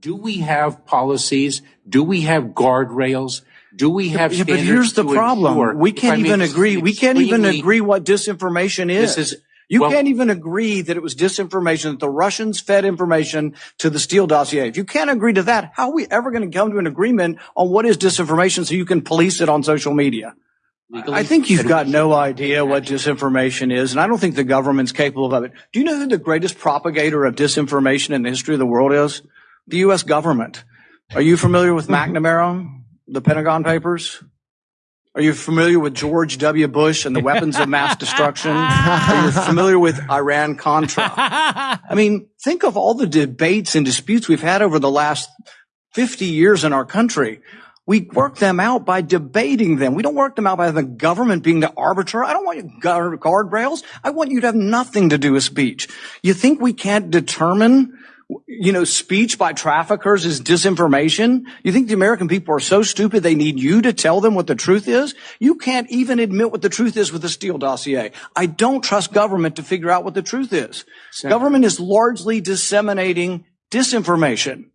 Do we have policies? Do we have guardrails? Do we have standards but here's the problem. We can't even agree. We can't even agree what disinformation is. You can't even agree that it was disinformation, that the Russians fed information to the Steele dossier. If you can't agree to that, how are we ever going to come to an agreement on what is disinformation so you can police it on social media? I think you've got no idea what disinformation is, and I don't think the government's capable of it. Do you know who the greatest propagator of disinformation in the history of the world is? The U.S. government. Are you familiar with McNamara, the Pentagon Papers? Are you familiar with George W. Bush and the weapons of mass destruction? Are you familiar with Iran Contra? I mean, think of all the debates and disputes we've had over the last 50 years in our country. We work them out by debating them. We don't work them out by the government being the arbiter. I don't want you guard, guardrails. I want you to have nothing to do with speech. You think we can't determine, you know, speech by traffickers is disinformation? You think the American people are so stupid they need you to tell them what the truth is? You can't even admit what the truth is with the Steele dossier. I don't trust government to figure out what the truth is. Government is largely disseminating disinformation.